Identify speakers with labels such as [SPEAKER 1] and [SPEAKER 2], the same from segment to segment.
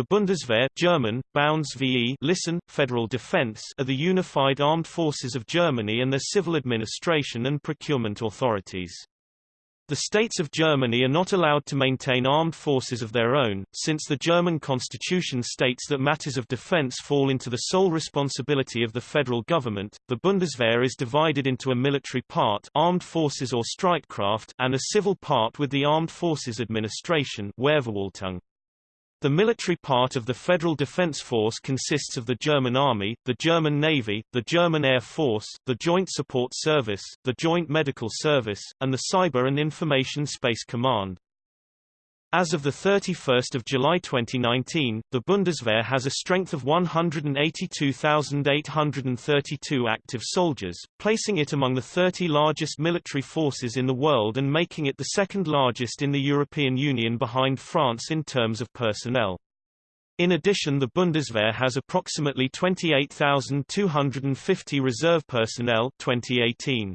[SPEAKER 1] The Bundeswehr German, Bundeswehr listen, Federal Defense are the unified armed forces of Germany and their civil administration and procurement authorities. The states of Germany are not allowed to maintain armed forces of their own, since the German constitution states that matters of defense fall into the sole responsibility of the federal government. The Bundeswehr is divided into a military part, armed forces or Streitkraft, and a civil part with the Armed Forces Administration, Wehrverwaltung. The military part of the Federal Defense Force consists of the German Army, the German Navy, the German Air Force, the Joint Support Service, the Joint Medical Service, and the Cyber and Information Space Command. As of 31 July 2019, the Bundeswehr has a strength of 182,832 active soldiers, placing it among the 30 largest military forces in the world and making it the second largest in the European Union behind France in terms of personnel. In addition the Bundeswehr has approximately 28,250 reserve personnel 2018.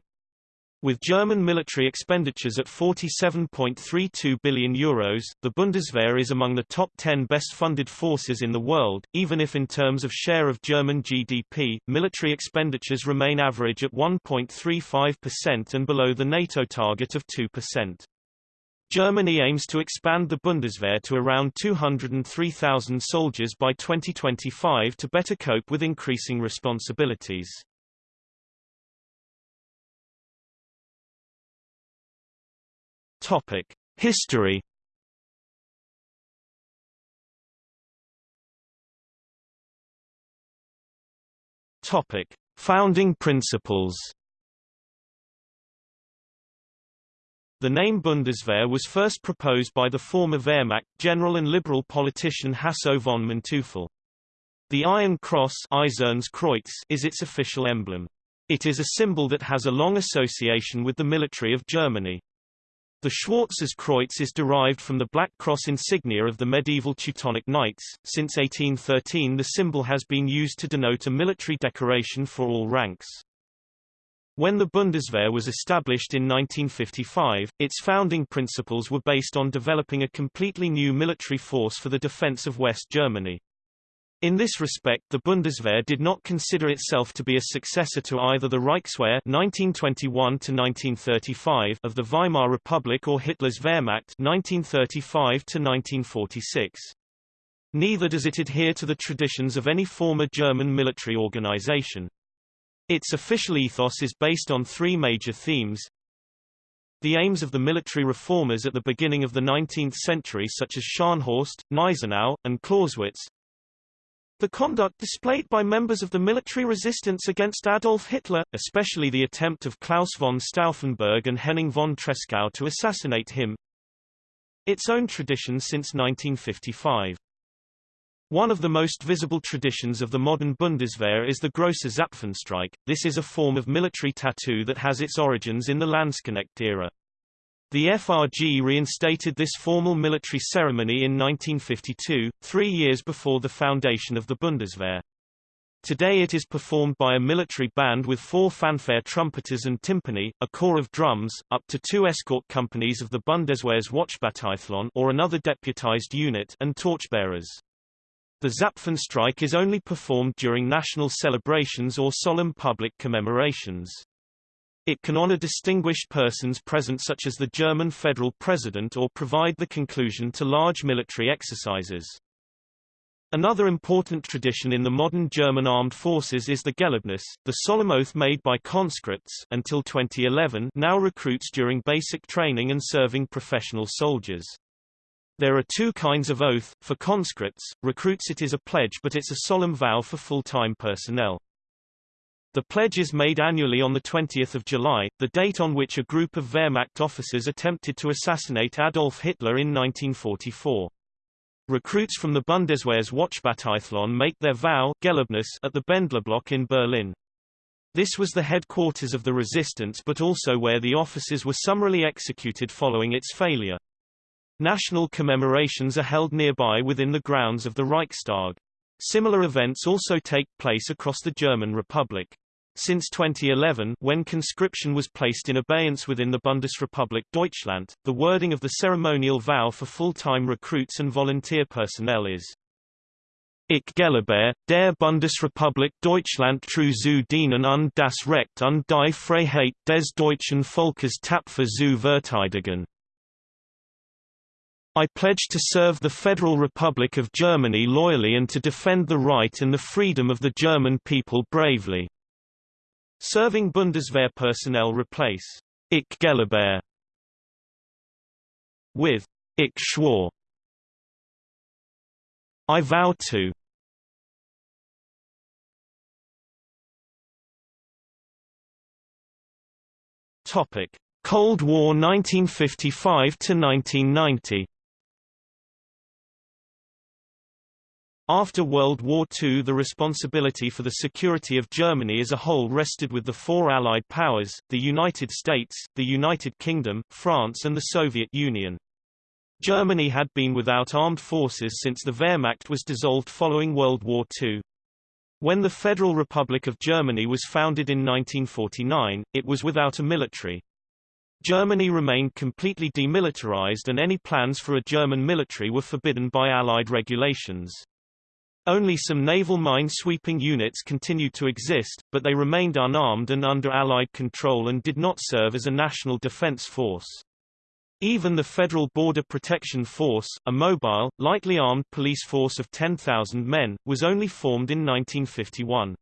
[SPEAKER 1] With German military expenditures at 47.32 billion euros, the Bundeswehr is among the top 10 best-funded forces in the world, even if in terms of share of German GDP, military expenditures remain average at 1.35% and below the NATO target of 2%. Germany aims to expand the Bundeswehr to around 203,000 soldiers by 2025 to better cope with increasing responsibilities. Topic: History. Topic: Founding principles. The name Bundeswehr was first proposed by the former Wehrmacht general and liberal politician Hasso von Manteuffel. The Iron Cross is its official emblem. It is a symbol that has a long association with the military of Germany. The Schwarzes Kreuz is derived from the Black Cross insignia of the medieval Teutonic Knights. Since 1813 the symbol has been used to denote a military decoration for all ranks. When the Bundeswehr was established in 1955, its founding principles were based on developing a completely new military force for the defense of West Germany. In this respect the Bundeswehr did not consider itself to be a successor to either the Reichswehr 1921 of the Weimar Republic or Hitler's Wehrmacht 1935 Neither does it adhere to the traditions of any former German military organization. Its official ethos is based on three major themes. The aims of the military reformers at the beginning of the 19th century such as Scharnhorst, Gneisenau, and Clausewitz, the conduct displayed by members of the military resistance against Adolf Hitler, especially the attempt of Claus von Stauffenberg and Henning von Tresckow to assassinate him. Its own tradition since 1955. One of the most visible traditions of the modern Bundeswehr is the Grosse Zapfenstreich. This is a form of military tattoo that has its origins in the Landsknecht era. The FRG reinstated this formal military ceremony in 1952, three years before the foundation of the Bundeswehr. Today it is performed by a military band with four fanfare trumpeters and timpani, a corps of drums, up to two escort companies of the Bundeswehr's Wachbataillon or another deputized unit and torchbearers. The Zapfenstreich is only performed during national celebrations or solemn public commemorations. It can honor distinguished persons present such as the German federal president or provide the conclusion to large military exercises. Another important tradition in the modern German armed forces is the Gelöbnis, the solemn oath made by conscripts until 2011 now recruits during basic training and serving professional soldiers. There are two kinds of oath, for conscripts, recruits it is a pledge but it's a solemn vow for full-time personnel. The pledge is made annually on 20 July, the date on which a group of Wehrmacht officers attempted to assassinate Adolf Hitler in 1944. Recruits from the Bundeswehr's Wachbataillon make their vow at the Bendlerblock in Berlin. This was the headquarters of the resistance but also where the officers were summarily executed following its failure. National commemorations are held nearby within the grounds of the Reichstag. Similar events also take place across the German Republic. Since 2011, when conscription was placed in abeyance within the Bundesrepublik Deutschland, the wording of the ceremonial vow for full-time recruits and volunteer personnel is Ich Gelabert, der Bundesrepublik Deutschland true zu dienen und das Recht und die Freiheit des deutschen Volkes tapfer zu verteidigen. I pledge to serve the Federal Republic of Germany loyally and to defend the right and the freedom of the German people bravely. Serving Bundeswehr personnel replace Ich Gelabert with Ich schwor. I vow to Topic: Cold War 1955 to 1990. After World War II the responsibility for the security of Germany as a whole rested with the four Allied powers, the United States, the United Kingdom, France and the Soviet Union. Germany had been without armed forces since the Wehrmacht was dissolved following World War II. When the Federal Republic of Germany was founded in 1949, it was without a military. Germany remained completely demilitarized and any plans for a German military were forbidden by Allied regulations. Only some naval mine-sweeping units continued to exist, but they remained unarmed and under Allied control and did not serve as a national defense force. Even the Federal Border Protection Force, a mobile, lightly armed police force of 10,000 men, was only formed in 1951.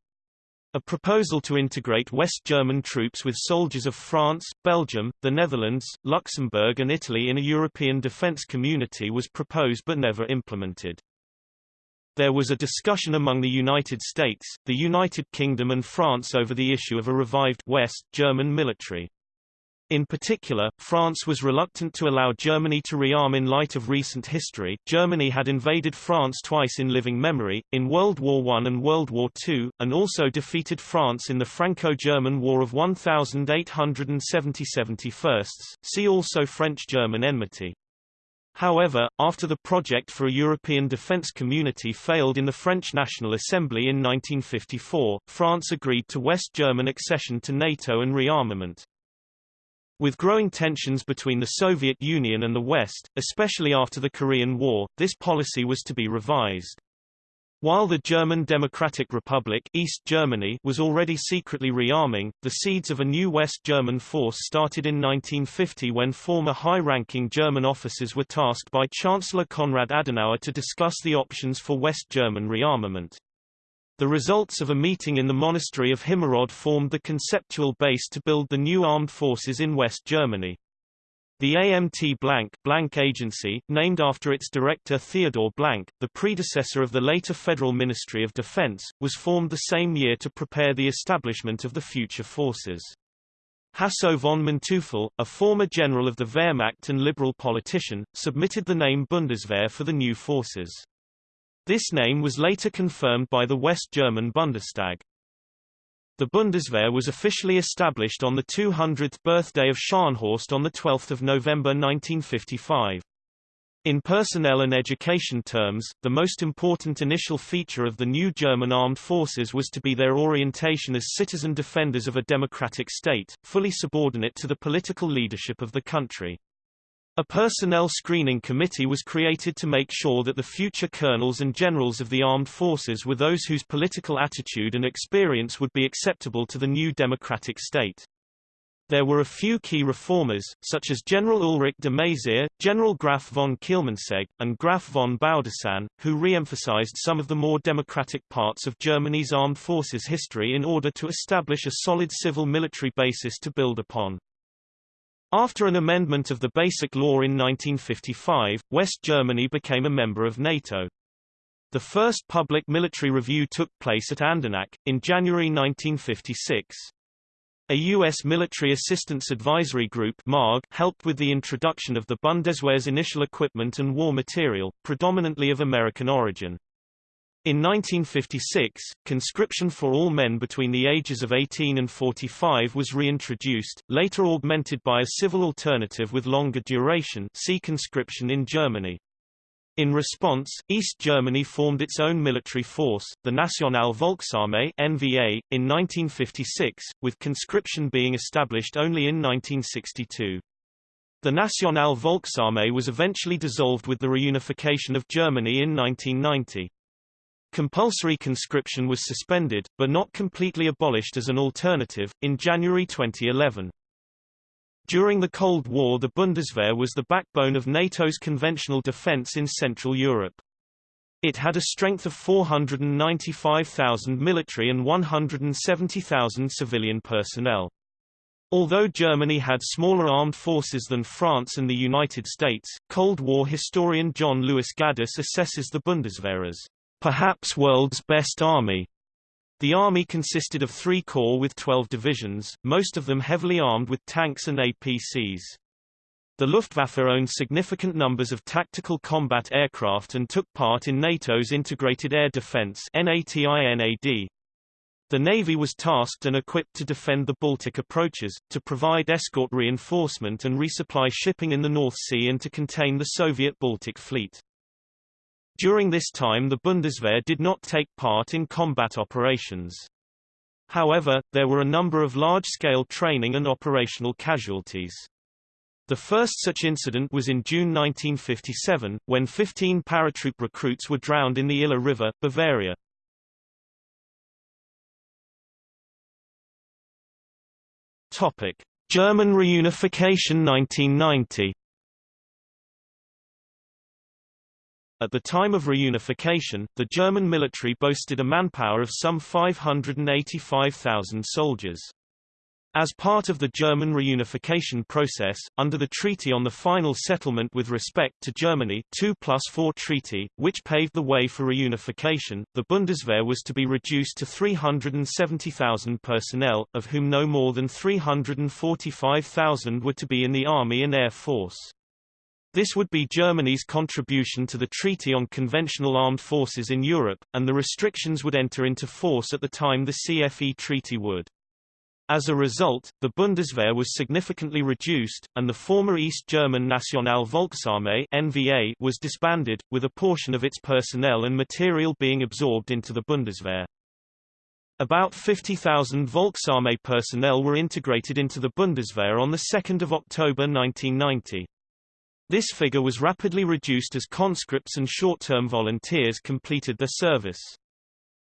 [SPEAKER 1] A proposal to integrate West German troops with soldiers of France, Belgium, the Netherlands, Luxembourg and Italy in a European defence community was proposed but never implemented. There was a discussion among the United States, the United Kingdom and France over the issue of a revived West German military. In particular, France was reluctant to allow Germany to rearm in light of recent history. Germany had invaded France twice in living memory, in World War I and World War II, and also defeated France in the Franco-German War of 1870-71. See also French-German enmity. However, after the project for a European defence community failed in the French National Assembly in 1954, France agreed to West German accession to NATO and rearmament. With growing tensions between the Soviet Union and the West, especially after the Korean War, this policy was to be revised. While the German Democratic Republic East Germany was already secretly rearming, the seeds of a new West German force started in 1950 when former high-ranking German officers were tasked by Chancellor Konrad Adenauer to discuss the options for West German rearmament. The results of a meeting in the monastery of Himmerod formed the conceptual base to build the new armed forces in West Germany. The AMT Blank, Blank Agency, named after its director Theodor Blank, the predecessor of the later Federal Ministry of Defense, was formed the same year to prepare the establishment of the future forces. Hasso von Manteuffel, a former general of the Wehrmacht and liberal politician, submitted the name Bundeswehr for the new forces. This name was later confirmed by the West German Bundestag. The Bundeswehr was officially established on the 200th birthday of Scharnhorst on 12 November 1955. In personnel and education terms, the most important initial feature of the new German armed forces was to be their orientation as citizen defenders of a democratic state, fully subordinate to the political leadership of the country. A personnel screening committee was created to make sure that the future colonels and generals of the armed forces were those whose political attitude and experience would be acceptable to the new democratic state. There were a few key reformers, such as General Ulrich de Maizière, General Graf von Kielmansegg, and Graf von Baudissin, who re-emphasized some of the more democratic parts of Germany's armed forces history in order to establish a solid civil-military basis to build upon. After an amendment of the Basic Law in 1955, West Germany became a member of NATO. The first public military review took place at Andernach, in January 1956. A U.S. Military Assistance Advisory Group MAG helped with the introduction of the Bundeswehr's initial equipment and war material, predominantly of American origin. In 1956, conscription for all men between the ages of 18 and 45 was reintroduced, later augmented by a civil alternative with longer duration see conscription in Germany. In response, East Germany formed its own military force, the National Volksarmee NVA, in 1956, with conscription being established only in 1962. The National Volksarmee was eventually dissolved with the reunification of Germany in 1990. Compulsory conscription was suspended, but not completely abolished as an alternative, in January 2011. During the Cold War the Bundeswehr was the backbone of NATO's conventional defense in Central Europe. It had a strength of 495,000 military and 170,000 civilian personnel. Although Germany had smaller armed forces than France and the United States, Cold War historian John Lewis Gaddis assesses the Bundeswehr as perhaps world's best army. The army consisted of three corps with 12 divisions, most of them heavily armed with tanks and APCs. The Luftwaffe owned significant numbers of tactical combat aircraft and took part in NATO's Integrated Air Defense. The Navy was tasked and equipped to defend the Baltic approaches, to provide escort reinforcement and resupply shipping in the North Sea and to contain the Soviet Baltic Fleet. During this time the Bundeswehr did not take part in combat operations. However, there were a number of large-scale training and operational casualties. The first such incident was in June 1957, when 15 paratroop recruits were drowned in the Iller River, Bavaria. Topic: German reunification 1990. At the time of reunification, the German military boasted a manpower of some 585,000 soldiers. As part of the German reunification process, under the Treaty on the Final Settlement with Respect to Germany 2 plus 4 Treaty, which paved the way for reunification, the Bundeswehr was to be reduced to 370,000 personnel, of whom no more than 345,000 were to be in the Army and Air Force. This would be Germany's contribution to the Treaty on Conventional Armed Forces in Europe, and the restrictions would enter into force at the time the CFE Treaty would. As a result, the Bundeswehr was significantly reduced, and the former East German National Volksarmee NVA was disbanded, with a portion of its personnel and material being absorbed into the Bundeswehr. About 50,000 Volksarmee personnel were integrated into the Bundeswehr on 2 October 1990. This figure was rapidly reduced as conscripts and short-term volunteers completed their service.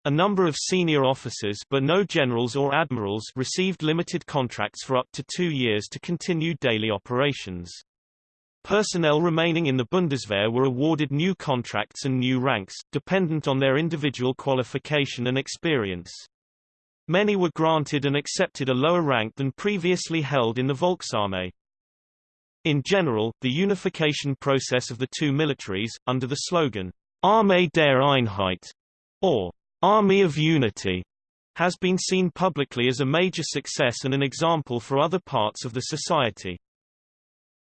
[SPEAKER 1] A number of senior officers but no generals or admirals received limited contracts for up to two years to continue daily operations. Personnel remaining in the Bundeswehr were awarded new contracts and new ranks, dependent on their individual qualification and experience. Many were granted and accepted a lower rank than previously held in the Volksarmee. In general, the unification process of the two militaries, under the slogan, Armee der Einheit, or Army of Unity, has been seen publicly as a major success and an example for other parts of the society.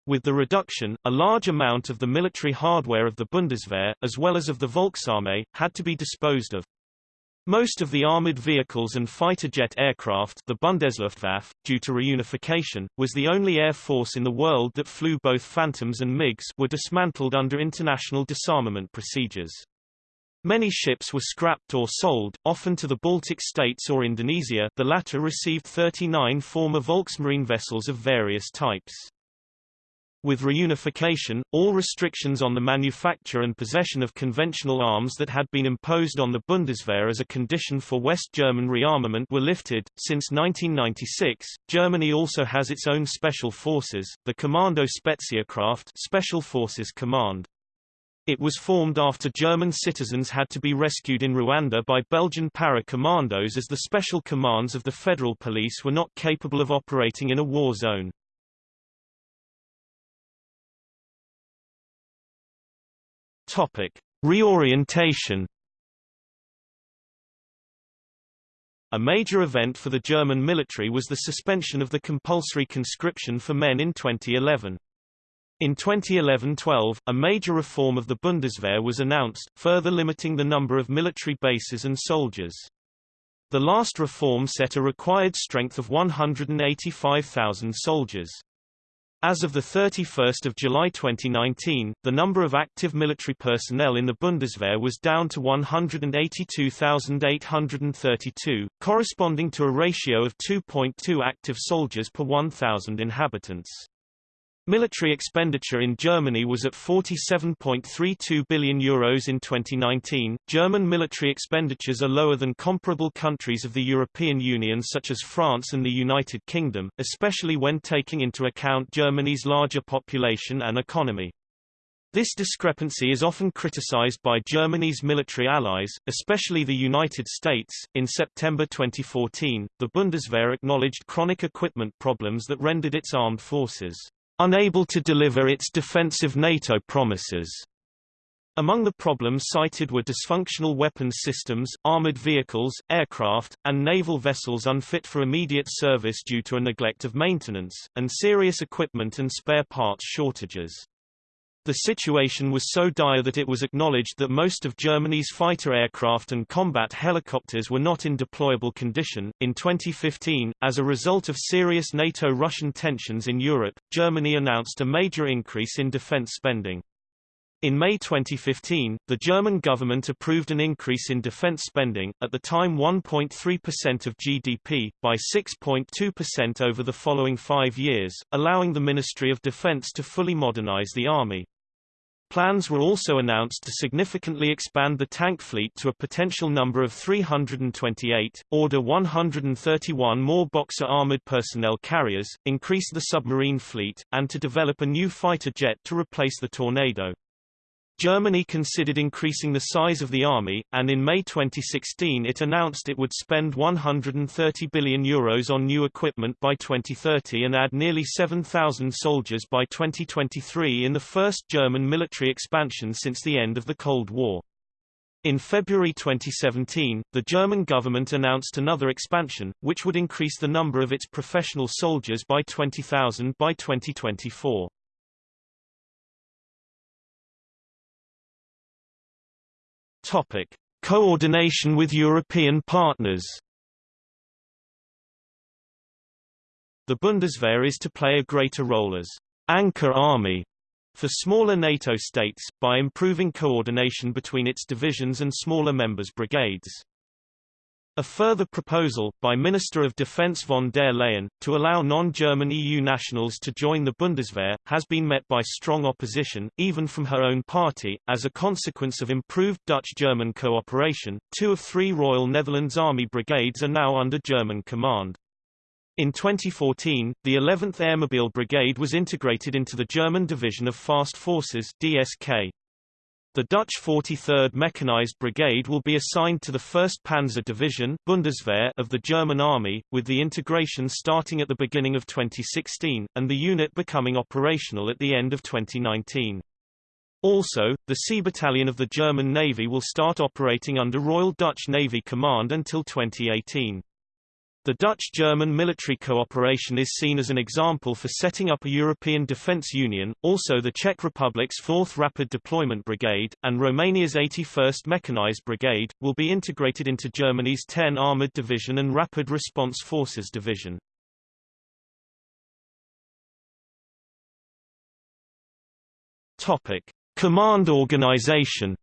[SPEAKER 1] With the reduction, a large amount of the military hardware of the Bundeswehr, as well as of the Volksarmee, had to be disposed of. Most of the armored vehicles and fighter jet aircraft the Bundesluftwaffe, due to reunification, was the only air force in the world that flew both Phantoms and MiGs were dismantled under international disarmament procedures. Many ships were scrapped or sold, often to the Baltic states or Indonesia the latter received 39 former Volksmarine vessels of various types. With reunification, all restrictions on the manufacture and possession of conventional arms that had been imposed on the Bundeswehr as a condition for West German rearmament were lifted. Since 1996, Germany also has its own special forces, the Kommando Spezialkraft Special Forces Command. It was formed after German citizens had to be rescued in Rwanda by Belgian para-commandos as the special commands of the federal police were not capable of operating in a war zone. Topic: Reorientation. A major event for the German military was the suspension of the compulsory conscription for men in 2011. In 2011-12, a major reform of the Bundeswehr was announced, further limiting the number of military bases and soldiers. The last reform set a required strength of 185,000 soldiers. As of 31 July 2019, the number of active military personnel in the Bundeswehr was down to 182,832, corresponding to a ratio of 2.2 active soldiers per 1,000 inhabitants. Military expenditure in Germany was at 47.32 billion euros in 2019. German military expenditures are lower than comparable countries of the European Union such as France and the United Kingdom, especially when taking into account Germany's larger population and economy. This discrepancy is often criticized by Germany's military allies, especially the United States. In September 2014, the Bundeswehr acknowledged chronic equipment problems that rendered its armed forces unable to deliver its defensive NATO promises. Among the problems cited were dysfunctional weapons systems, armored vehicles, aircraft, and naval vessels unfit for immediate service due to a neglect of maintenance, and serious equipment and spare parts shortages. The situation was so dire that it was acknowledged that most of Germany's fighter aircraft and combat helicopters were not in deployable condition. In 2015, as a result of serious NATO Russian tensions in Europe, Germany announced a major increase in defense spending. In May 2015, the German government approved an increase in defense spending, at the time 1.3% of GDP, by 6.2% over the following five years, allowing the Ministry of Defense to fully modernize the army. Plans were also announced to significantly expand the tank fleet to a potential number of 328, order 131 more Boxer armored personnel carriers, increase the submarine fleet, and to develop a new fighter jet to replace the Tornado. Germany considered increasing the size of the army, and in May 2016 it announced it would spend 130 billion euros on new equipment by 2030 and add nearly 7,000 soldiers by 2023 in the first German military expansion since the end of the Cold War. In February 2017, the German government announced another expansion, which would increase the number of its professional soldiers by 20,000 by 2024. Topic: Coordination with European partners. The Bundeswehr is to play a greater role as anchor army for smaller NATO states, by improving coordination between its divisions and smaller members' brigades. A further proposal, by Minister of Defense von der Leyen, to allow non-German EU nationals to join the Bundeswehr, has been met by strong opposition, even from her own party. As a consequence of improved Dutch-German cooperation, two of three Royal Netherlands Army brigades are now under German command. In 2014, the 11th Airmobile Brigade was integrated into the German Division of Fast Forces DSK. The Dutch 43rd Mechanized Brigade will be assigned to the 1st Panzer Division Bundeswehr of the German Army, with the integration starting at the beginning of 2016, and the unit becoming operational at the end of 2019. Also, the Sea Battalion of the German Navy will start operating under Royal Dutch Navy Command until 2018. The Dutch-German military cooperation is seen as an example for setting up a European defence union, also the Czech Republic's 4th Rapid Deployment Brigade, and Romania's 81st Mechanized Brigade, will be integrated into Germany's 10 Armoured Division and Rapid Response Forces Division. Command organization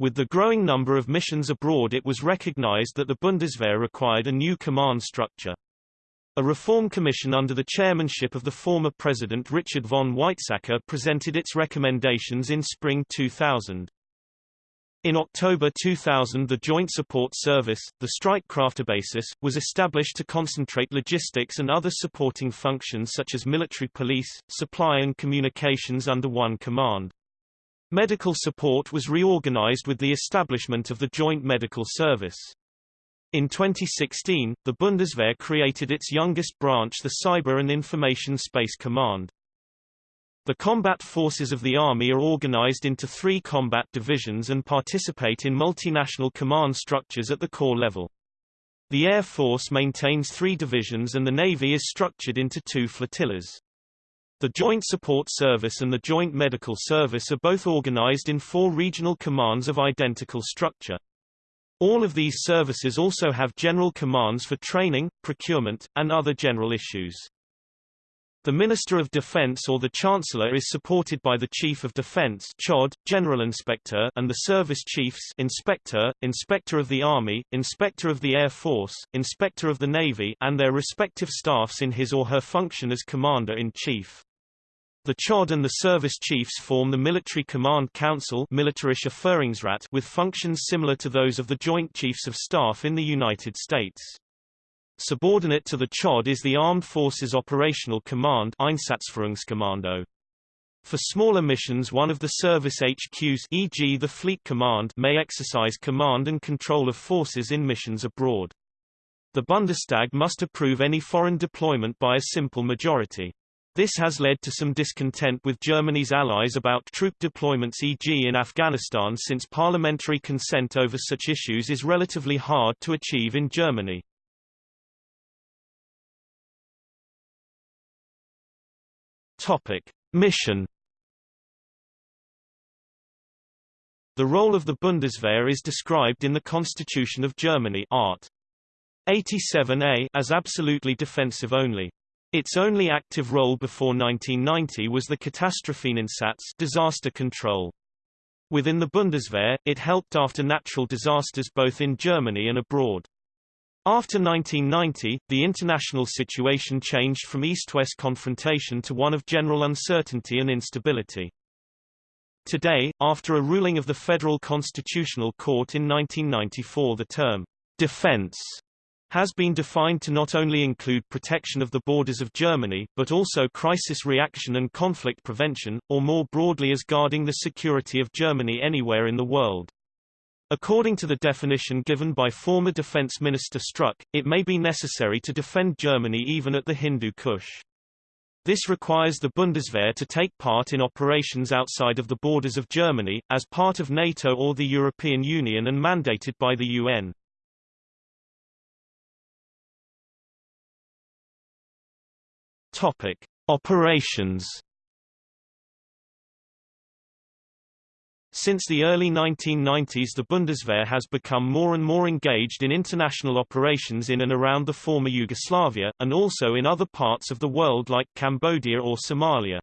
[SPEAKER 1] With the growing number of missions abroad it was recognized that the Bundeswehr required a new command structure. A reform commission under the chairmanship of the former President Richard von Weizsäcker presented its recommendations in spring 2000. In October 2000 the Joint Support Service, the Streitkräftebasis, was established to concentrate logistics and other supporting functions such as military police, supply and communications under one command. Medical support was reorganized with the establishment of the Joint Medical Service. In 2016, the Bundeswehr created its youngest branch the Cyber and Information Space Command. The combat forces of the Army are organized into three combat divisions and participate in multinational command structures at the corps level. The Air Force maintains three divisions and the Navy is structured into two flotillas. The Joint Support Service and the Joint Medical Service are both organized in four regional commands of identical structure. All of these services also have general commands for training, procurement, and other general issues. The Minister of Defense or the Chancellor is supported by the Chief of Defense CHOD, General Inspector and the Service Chiefs Inspector, Inspector of the Army, Inspector of the Air Force, Inspector of the Navy and their respective staffs in his or her function as Commander-in-Chief. The CHOD and the service chiefs form the Military Command Council with functions similar to those of the Joint Chiefs of Staff in the United States. Subordinate to the CHOD is the Armed Forces Operational Command Einsatzführungskommando. For smaller missions one of the service HQs e.g. the Fleet Command may exercise command and control of forces in missions abroad. The Bundestag must approve any foreign deployment by a simple majority. This has led to some discontent with Germany's allies about troop deployments e.g. in Afghanistan since parliamentary consent over such issues is relatively hard to achieve in Germany. Topic: Mission The role of the Bundeswehr is described in the Constitution of Germany Art. 87a as absolutely defensive only. Its only active role before 1990 was the Katastropheneinsatz disaster control. Within the Bundeswehr, it helped after natural disasters both in Germany and abroad. After 1990, the international situation changed from East-West confrontation to one of general uncertainty and instability. Today, after a ruling of the Federal Constitutional Court in 1994 the term, defense has been defined to not only include protection of the borders of Germany, but also crisis reaction and conflict prevention, or more broadly as guarding the security of Germany anywhere in the world. According to the definition given by former Defense Minister Struck, it may be necessary to defend Germany even at the Hindu Kush. This requires the Bundeswehr to take part in operations outside of the borders of Germany, as part of NATO or the European Union and mandated by the UN. Topic. Operations Since the early 1990s the Bundeswehr has become more and more engaged in international operations in and around the former Yugoslavia, and also in other parts of the world like Cambodia or Somalia.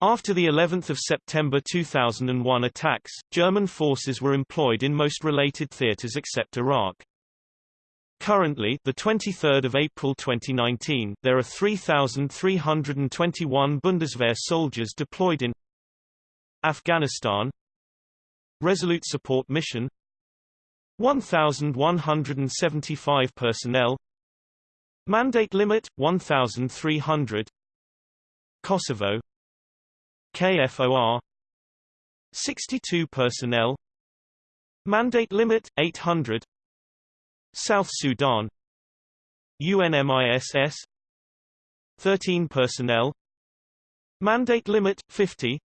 [SPEAKER 1] After the 11th of September 2001 attacks, German forces were employed in most related theaters except Iraq. Currently, the 23rd of April 2019, there are 3,321 Bundeswehr soldiers deployed in Afghanistan, Resolute Support Mission. 1,175 personnel. Mandate limit 1,300 Kosovo. KFOR 62 personnel. Mandate limit 800 South Sudan. UNMISS 13 personnel. Mandate limit 50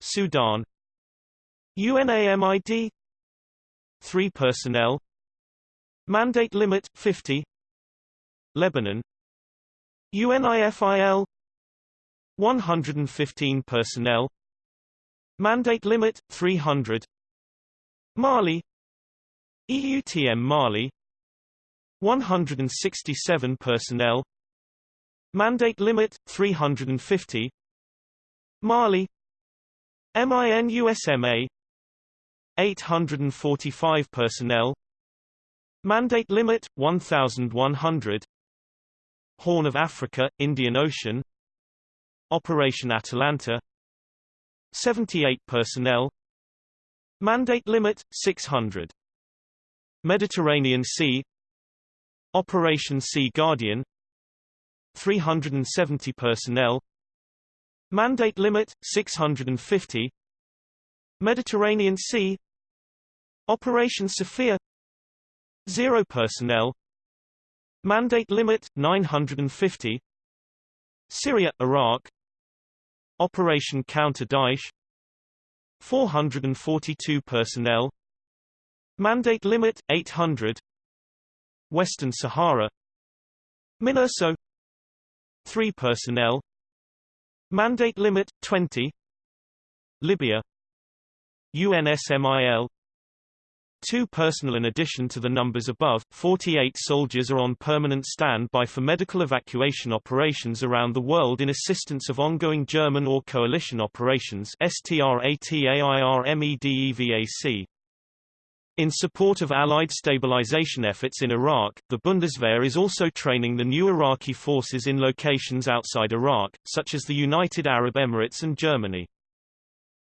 [SPEAKER 1] Sudan. UNAMID 3 personnel. Mandate limit 50 Lebanon. UNIFIL 115 personnel. Mandate limit 300 Mali EUTM Mali 167 personnel Mandate limit 350 Mali MINUSMA 845 personnel Mandate limit 1100 Horn of Africa Indian Ocean Operation Atalanta 78 personnel Mandate limit 600 Mediterranean Sea Operation Sea Guardian 370 personnel Mandate limit 650 Mediterranean Sea Operation Sophia Zero personnel Mandate limit 950 Syria Iraq Operation Counter Daesh 442 personnel Mandate limit 800 Western Sahara. MINURSO 3 personnel. Mandate limit 20 Libya. UNSMIL two personnel in addition to the numbers above, 48 soldiers are on permanent standby for medical evacuation operations around the world in assistance of ongoing German or coalition operations STRATAIRMEDEVAC. In support of Allied stabilization efforts in Iraq, the Bundeswehr is also training the new Iraqi forces in locations outside Iraq, such as the United Arab Emirates and Germany.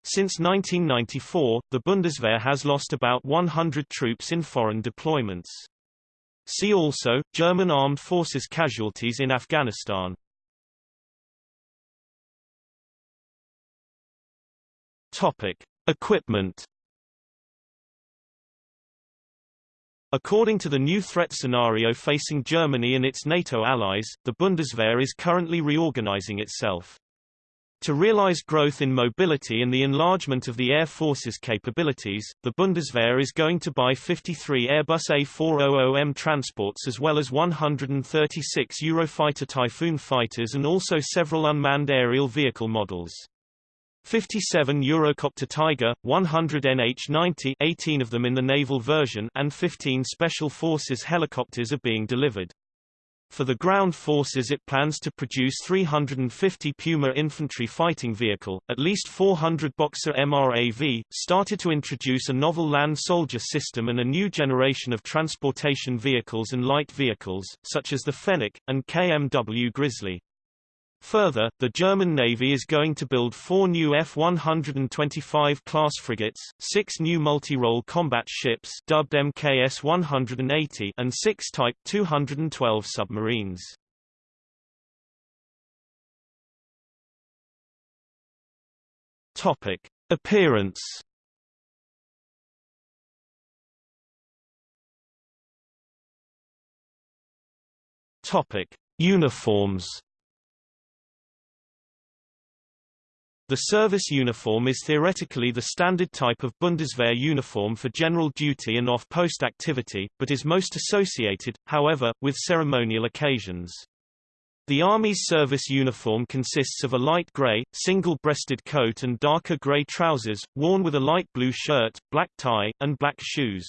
[SPEAKER 1] Since 1994, the Bundeswehr has lost about 100 troops in foreign deployments. See also, German Armed Forces casualties in Afghanistan. Topic. Equipment According to the new threat scenario facing Germany and its NATO allies, the Bundeswehr is currently reorganizing itself. To realize growth in mobility and the enlargement of the Air Force's capabilities, the Bundeswehr is going to buy 53 Airbus A400M transports as well as 136 Eurofighter Typhoon fighters and also several unmanned aerial vehicle models. 57 Eurocopter Tiger, 100 NH-90 18 of them in the naval version and 15 Special Forces helicopters are being delivered. For the ground forces it plans to produce 350 Puma infantry fighting vehicle, at least 400 Boxer MRAV, started to introduce a novel land soldier system and a new generation of transportation vehicles and light vehicles, such as the Fennec, and KMW Grizzly. Further, the German Navy is going to build four new F-125 class frigates, six new multi-role combat ships dubbed MKS-180 and six Type 212 submarines. Topic. Appearance Topic. Uniforms The service uniform is theoretically the standard type of Bundeswehr uniform for general duty and off-post activity, but is most associated, however, with ceremonial occasions. The Army's service uniform consists of a light grey, single-breasted coat and darker grey trousers, worn with a light blue shirt, black tie, and black shoes.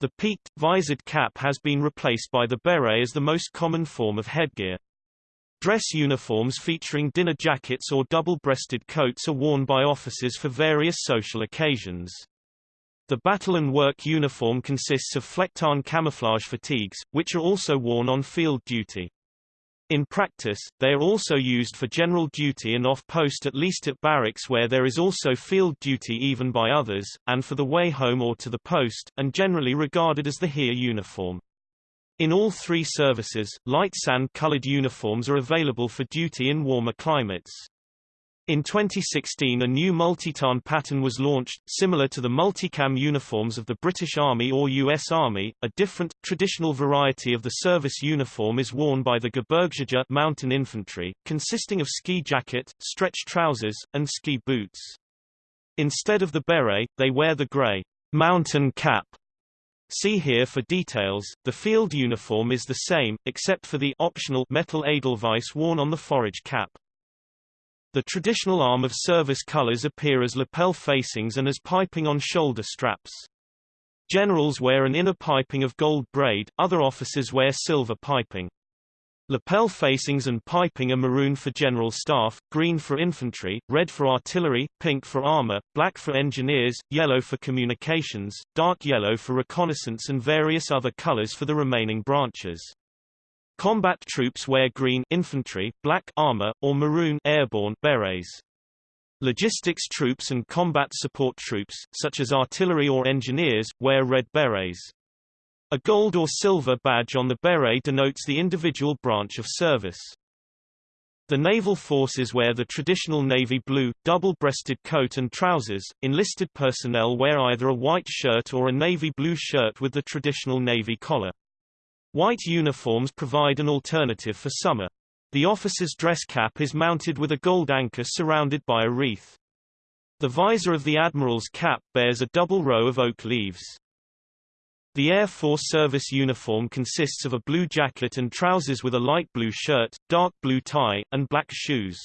[SPEAKER 1] The peaked, visored cap has been replaced by the beret as the most common form of headgear. Dress uniforms featuring dinner jackets or double-breasted coats are worn by officers for various social occasions. The battle and work uniform consists of flecktarn camouflage fatigues, which are also worn on field duty. In practice, they are also used for general duty and off-post at least at barracks where there is also field duty even by others, and for the way home or to the post, and generally regarded as the here uniform. In all three services, light sand-colored uniforms are available for duty in warmer climates. In 2016 a new multi-tarn pattern was launched, similar to the multicam uniforms of the British Army or US Army. A different, traditional variety of the service uniform is worn by the Gebirgsjäger mountain infantry, consisting of ski jacket, stretch trousers, and ski boots. Instead of the beret, they wear the grey mountain cap See here for details. The field uniform is the same, except for the optional metal edelweiss worn on the forage cap. The traditional arm of service colors appear as lapel facings and as piping on shoulder straps. Generals wear an inner piping of gold braid, other officers wear silver piping. Lapel facings and piping are maroon for general staff, green for infantry, red for artillery, pink for armor, black for engineers, yellow for communications, dark yellow for reconnaissance and various other colors for the remaining branches. Combat troops wear green infantry, black armor, or maroon airborne berets. Logistics troops and combat support troops, such as artillery or engineers, wear red berets. A gold or silver badge on the beret denotes the individual branch of service. The naval forces wear the traditional navy blue, double-breasted coat and trousers. Enlisted personnel wear either a white shirt or a navy blue shirt with the traditional navy collar. White uniforms provide an alternative for summer. The officer's dress cap is mounted with a gold anchor surrounded by a wreath. The visor of the admiral's cap bears a double row of oak leaves. The Air Force service uniform consists of a blue jacket and trousers with a light blue shirt, dark blue tie, and black shoes.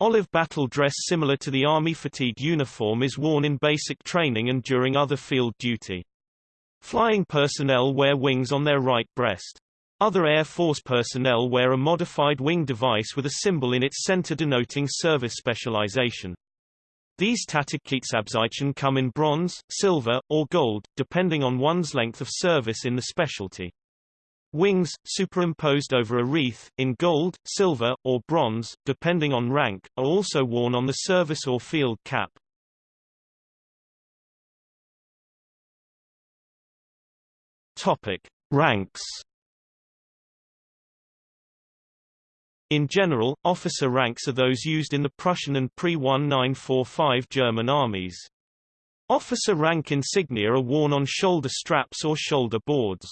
[SPEAKER 1] Olive battle dress similar to the Army fatigue uniform is worn in basic training and during other field duty. Flying personnel wear wings on their right breast. Other Air Force personnel wear a modified wing device with a symbol in its center denoting service specialization. These Tätigkeitsabzeichen come in bronze, silver, or gold, depending on one's length of service in the specialty. Wings, superimposed over a wreath, in gold, silver, or bronze, depending on rank, are also worn on the service or field cap. Topic. Ranks In general, officer ranks are those used in the Prussian and pre-1945 German armies. Officer rank insignia are worn on shoulder straps or shoulder boards.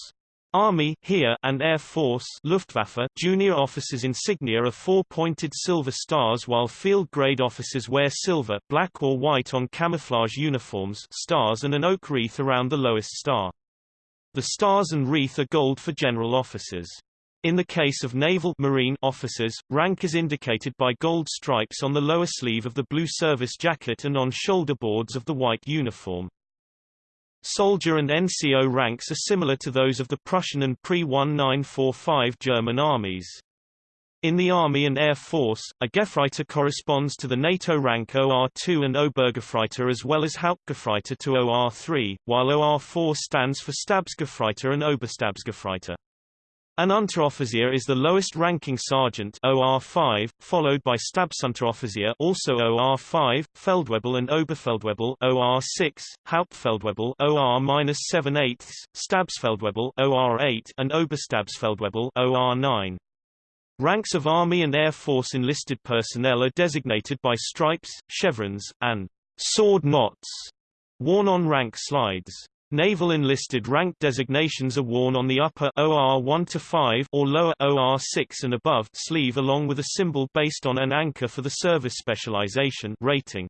[SPEAKER 1] Army Heer and Air Force Luftwaffe junior officers insignia are four-pointed silver stars while field-grade officers wear silver black or white on camouflage uniforms stars and an oak wreath around the lowest star. The stars and wreath are gold for general officers. In the case of naval marine officers, rank is indicated by gold stripes on the lower sleeve of the blue service jacket and on shoulder boards of the white uniform. Soldier and NCO ranks are similar to those of the Prussian and pre-1945 German armies. In the Army and Air Force, a Gefreiter corresponds to the NATO rank OR2 and Obergefreiter as well as Hauptgefreiter to OR3, while OR4 stands for Stabsgefreiter and Oberstabsgefreiter. An Unteroffizier is the lowest ranking sergeant OR5, followed by Stabsunteroffizier also OR5, Feldwebel and Oberfeldwebel OR6, Hauptfeldwebel OR-7/8, Stabsfeldwebel OR8 and Oberstabsfeldwebel OR9. Ranks of Army and Air Force enlisted personnel are designated by stripes, chevrons, and sword knots worn on rank slides. Naval enlisted rank designations are worn on the upper OR 1 to 5 or lower OR 6 and above sleeve along with a symbol based on an anchor for the service specialization rating.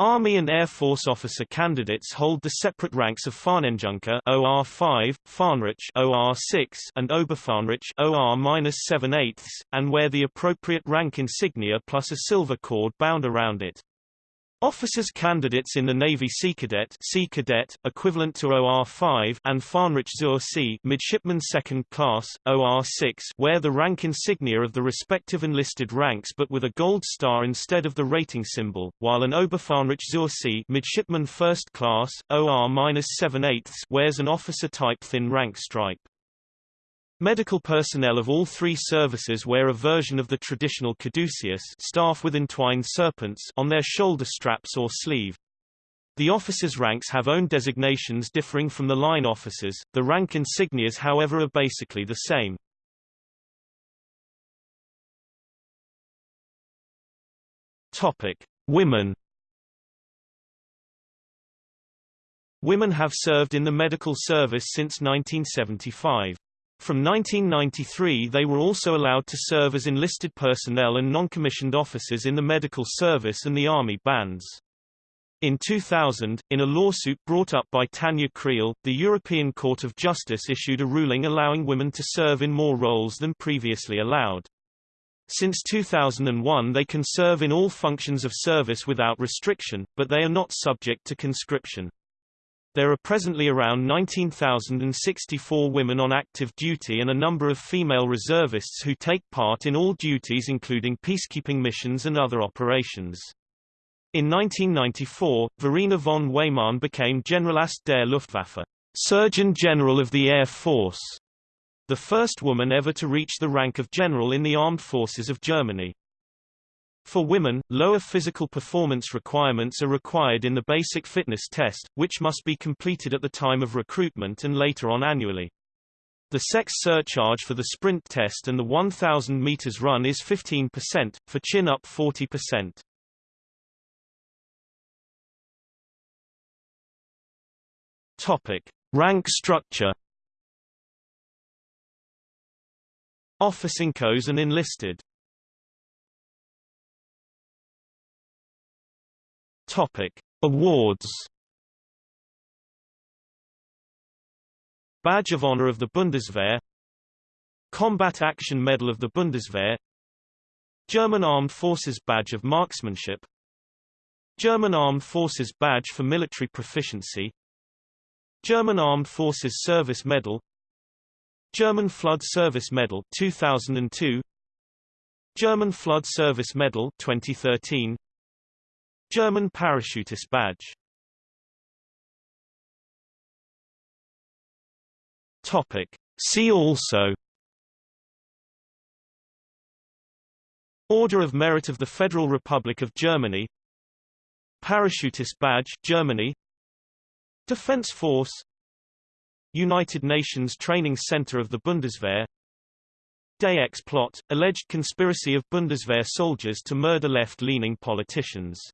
[SPEAKER 1] Army and Air Force officer candidates hold the separate ranks of Fahnenjunker OR 5, Fähnrich OR 6 and Oberfähnrich OR 7/8 and wear the appropriate rank insignia plus a silver cord bound around it. Officers candidates in the Navy Seekadett, Sea Cadet equivalent to OR5 and Fähnrich zur See Midshipman Second Class OR6 wear the rank insignia of the respective enlisted ranks but with a gold star instead of the rating symbol, while an Oberfähnrich zur See Midshipman First Class OR-7/8 wears an officer type thin rank stripe. Medical personnel of all three services wear a version of the traditional caduceus staff with entwined serpents on their shoulder straps or sleeve. The officers' ranks have own designations differing from the line officers, the rank insignias however are basically the same. Topic. Women Women have served in the medical service since 1975. From 1993 they were also allowed to serve as enlisted personnel and non-commissioned officers in the medical service and the army bands. In 2000, in a lawsuit brought up by Tanja Kreil, the European Court of Justice issued a ruling allowing women to serve in more roles than previously allowed. Since 2001 they can serve in all functions of service without restriction, but they are not subject to conscription. There are presently around 19,064 women on active duty and a number of female reservists who take part in all duties including peacekeeping missions and other operations. In 1994, Verena von Weymarn became Generalarzt der Luftwaffe, Surgeon General of the Air Force, the first woman ever to reach the rank of general in the armed forces of Germany. For women, lower physical performance requirements are required in the basic fitness test, which must be completed at the time of recruitment and later on annually. The sex surcharge for the sprint test and the 1,000 meters run is 15%, for chin-up 40%. Topic: Rank structure. Officincoes and enlisted Topic: Awards. Badge of Honor of the Bundeswehr. Combat Action Medal of the Bundeswehr. German Armed Forces Badge of Marksmanship. German Armed Forces Badge for Military Proficiency. German Armed Forces Service Medal. German Flood Service Medal 2002 German Flood Service Medal 2013 German Parachutist Badge. Topic. See also. Order of Merit of the Federal Republic of Germany. Parachutist Badge Germany. Defense Force. United Nations Training Center of the Bundeswehr. Day X plot, alleged conspiracy of Bundeswehr soldiers to murder left-leaning politicians